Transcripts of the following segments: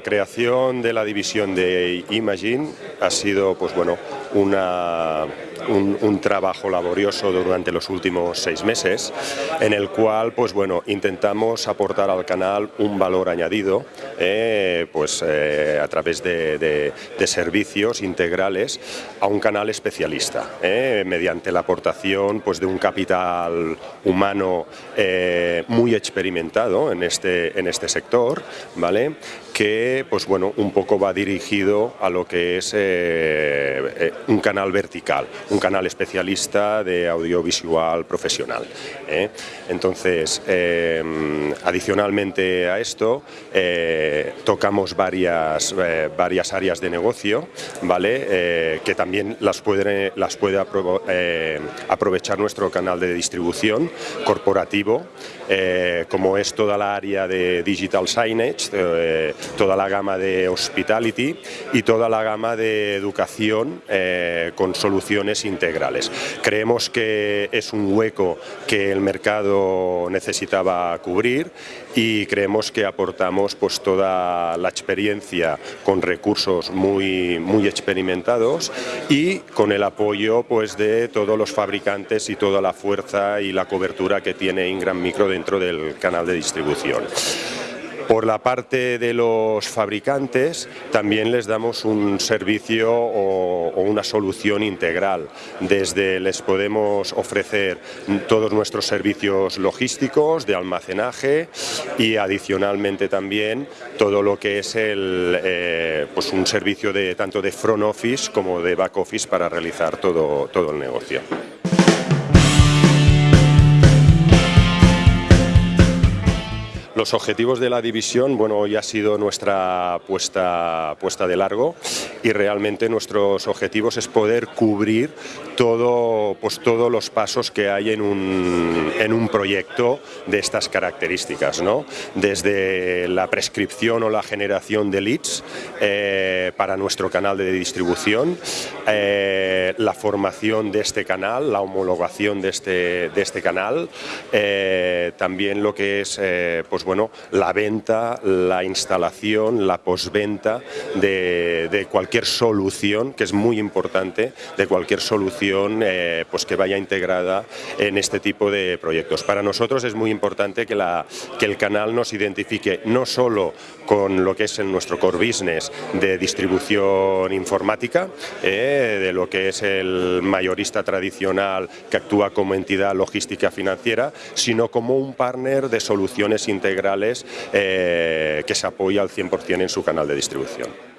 creación de la división de Imagine ha sido pues bueno, una, un, trabajo laborioso durante los últimos seis meses en el cual pues bueno, intentamos aportar al canal un valor añadido eh, pues, eh, a través de, servicios integrales a un canal especialista eh, mediante la aportación pues, de un capital humano muy experimentado en este, en este sector ¿vale? Que pues bueno, un poco va dirigido a lo que es un canal vertical, un canal especialista de audiovisual profesional. ¿eh? Entonces, em, adicionalmente a esto, eh, tocamos varias, eh, varias áreas de negocio, ¿vale? que también las puede, las puede aprovechar nuestro canal de distribución corporativo, como es toda la área de digital signage, toda la gama de hospitality y toda la gama de educación con soluciones integrales. Creemos que es un hueco que el mercado necesitaba cubrir y creemos que aportamos pues, toda la experiencia con recursos muy, muy experimentados y con el apoyo pues, de todos los fabricantes y toda la fuerza y la cobertura que tiene Ingram Micro dentro del canal de distribución. Por la parte de los fabricantes también les damos un servicio o, una solución integral. Desde les podemos ofrecer todos nuestros servicios logísticos, de almacenaje y adicionalmente también todo lo que es el, eh, pues un servicio de, tanto de front office como de back office para realizar todo, todo el negocio. Los objetivos de la división, bueno, hoy ha sido nuestra puesta, puesta de largo y realmente nuestros objetivos es poder cubrir todo, pues, todos los pasos que hay en un, en un proyecto de estas características, ¿no? Desde la prescripción o la generación de leads eh, para nuestro canal de distribución, eh, la formación de este canal, la homologación de este, de este canal, eh, también lo que es pues, bueno, la venta, la instalación, la posventa de, cualquier solución, que es muy importante, de cualquier solución eh, pues que vaya integrada en este tipo de proyectos. Para nosotros es muy importante que, la, que el canal nos identifique no solo con lo que es en nuestro core business de distribución informática, eh, de lo que es el mayorista tradicional que actúa como entidad logística financiera, sino como un partner de soluciones integrales eh, que se apoya al 100% en su canal de distribución.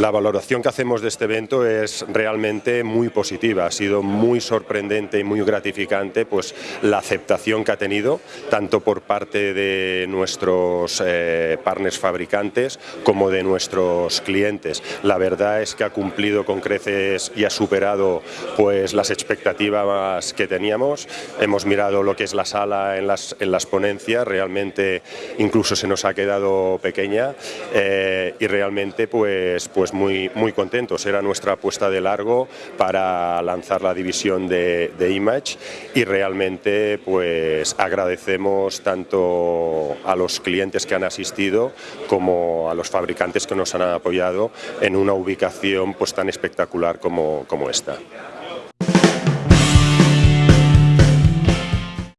La valoración que hacemos de este evento es realmente muy positiva, ha sido muy sorprendente y muy gratificante pues, la aceptación que ha tenido, tanto por parte de nuestros eh, partners fabricantes como de nuestros clientes. La verdad es que ha cumplido con creces y ha superado pues, las expectativas que teníamos. Hemos mirado lo que es la sala en las, en las ponencias, realmente incluso se nos ha quedado pequeña eh, y realmente pues, pues muy, muy contentos. Era nuestra apuesta de largo para lanzar la división de, Image y realmente pues agradecemos tanto a los clientes que han asistido como a los fabricantes que nos han apoyado en una ubicación pues tan espectacular como, como esta.